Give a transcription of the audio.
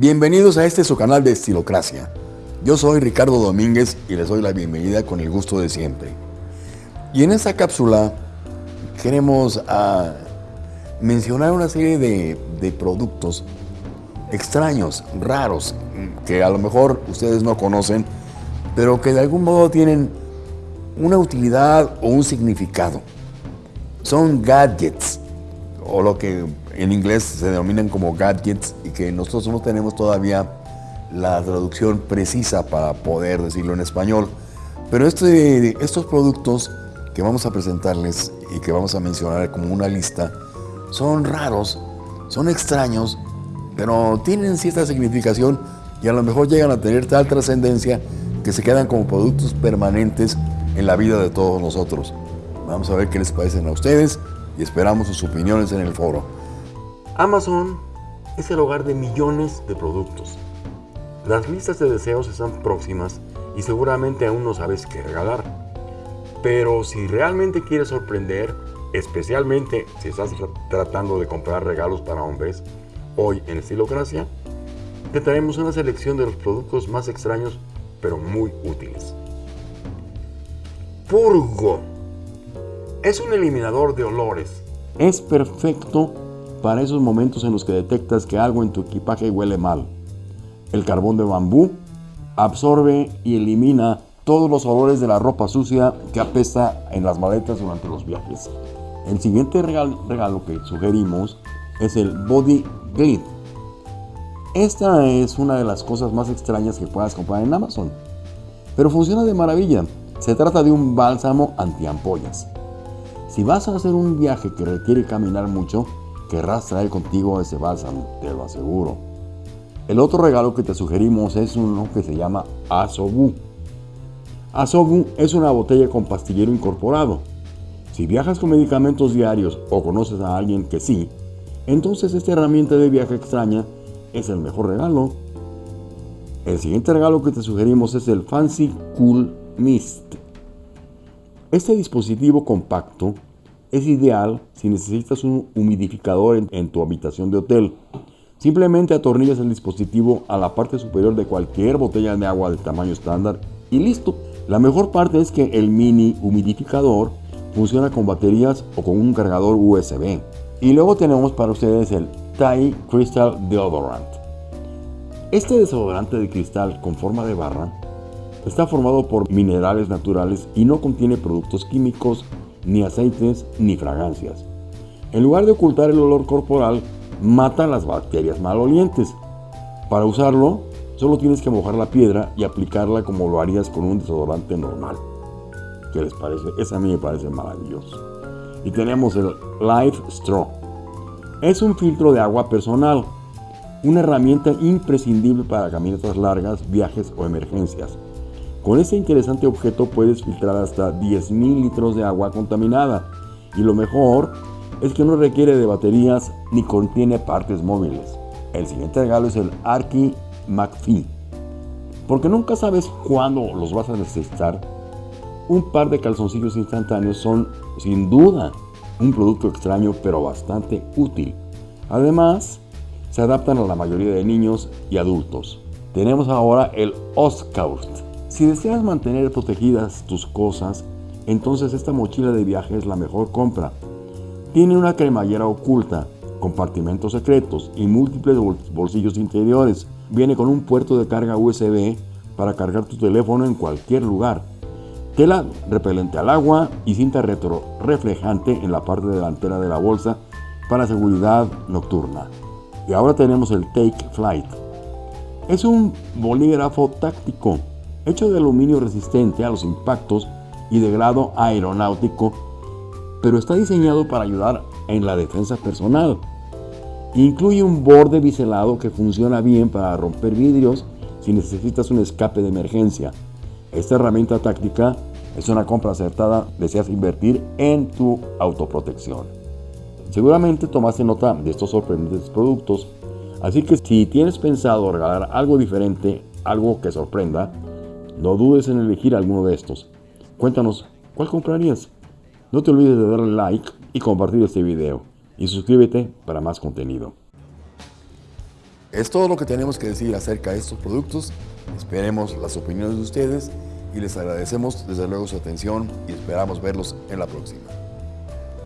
Bienvenidos a este su canal de Estilocracia. Yo soy Ricardo Domínguez y les doy la bienvenida con el gusto de siempre. Y en esta cápsula queremos ah, mencionar una serie de, de productos extraños, raros, que a lo mejor ustedes no conocen, pero que de algún modo tienen una utilidad o un significado. Son gadgets, o lo que en inglés se denominan como gadgets y que nosotros no tenemos todavía la traducción precisa para poder decirlo en español. Pero este, estos productos que vamos a presentarles y que vamos a mencionar como una lista son raros, son extraños, pero tienen cierta significación y a lo mejor llegan a tener tal trascendencia que se quedan como productos permanentes en la vida de todos nosotros. Vamos a ver qué les parecen a ustedes y esperamos sus opiniones en el foro. Amazon es el hogar de millones de productos. Las listas de deseos están próximas y seguramente aún no sabes qué regalar. Pero si realmente quieres sorprender, especialmente si estás tratando de comprar regalos para hombres, hoy en Estilocracia, te traemos una selección de los productos más extraños pero muy útiles. Purgo es un eliminador de olores. Es perfecto para esos momentos en los que detectas que algo en tu equipaje huele mal. El carbón de bambú absorbe y elimina todos los olores de la ropa sucia que apesta en las maletas durante los viajes. El siguiente regalo, que sugerimos es el Body Glide. Esta es una de las cosas más extrañas que puedas comprar en Amazon, pero funciona de maravilla. Se trata de un bálsamo antiampollas. Si vas a hacer un viaje que requiere caminar mucho, querrás traer contigo ese bálsamo, te lo aseguro. El otro regalo que te sugerimos es uno que se llama Asobu. Asobu es una botella con pastillero incorporado. Si viajas con medicamentos diarios o conoces a alguien que sí, entonces esta herramienta de viaje extraña es el mejor regalo. El siguiente regalo que te sugerimos es el Fancy Cool Mist. Este dispositivo compacto es ideal si necesitas un humidificador en, tu habitación de hotel. Simplemente atornillas el dispositivo a la parte superior de cualquier botella de agua de tamaño estándar y listo. La mejor parte es que el mini humidificador funciona con baterías o con un cargador USB. Y luego tenemos para ustedes el Thai Crystal Deodorant. Este desodorante de cristal con forma de barra está formado por minerales naturales y no contiene productos químicos ni aceites, ni fragancias. En lugar de ocultar el olor corporal, mata las bacterias malolientes. Para usarlo, solo tienes que mojar la piedra y aplicarla como lo harías con un desodorante normal. ¿Qué les parece? Esa a mí me parece maravilloso. Y tenemos el Life Straw. Es un filtro de agua personal, una herramienta imprescindible para caminatas largas, viajes o emergencias. Con este interesante objeto puedes filtrar hasta 10.000 litros de agua contaminada y lo mejor es que no requiere de baterías ni contiene partes móviles. El siguiente regalo es el Arki McPhee. Porque nunca sabes cuándo los vas a necesitar, un par de calzoncillos instantáneos son sin duda un producto extraño pero bastante útil. Además, se adaptan a la mayoría de niños y adultos. Tenemos ahora el Oscaust si deseas mantener protegidas tus cosas, entonces esta mochila de viaje es la mejor compra. Tiene una cremallera oculta, compartimentos secretos y múltiples bolsillos interiores. Viene con un puerto de carga USB para cargar tu teléfono en cualquier lugar. Tela repelente al agua y cinta retro reflejante en la parte delantera de la bolsa para seguridad nocturna. Y ahora tenemos el Take Flight. Es un bolígrafo táctico hecho de aluminio resistente a los impactos y de grado aeronáutico, pero está diseñado para ayudar en la defensa personal. Incluye un borde biselado que funciona bien para romper vidrios si necesitas un escape de emergencia. Esta herramienta táctica es una compra acertada, deseas invertir en tu autoprotección. Seguramente tomaste nota de estos sorprendentes productos, así que si tienes pensado regalar algo diferente, algo que sorprenda, no dudes en elegir alguno de estos. Cuéntanos, ¿cuál comprarías? No te olvides de darle like y compartir este video. Y suscríbete para más contenido. Es todo lo que tenemos que decir acerca de estos productos. Esperemos las opiniones de ustedes y les agradecemos desde luego su atención y esperamos verlos en la próxima.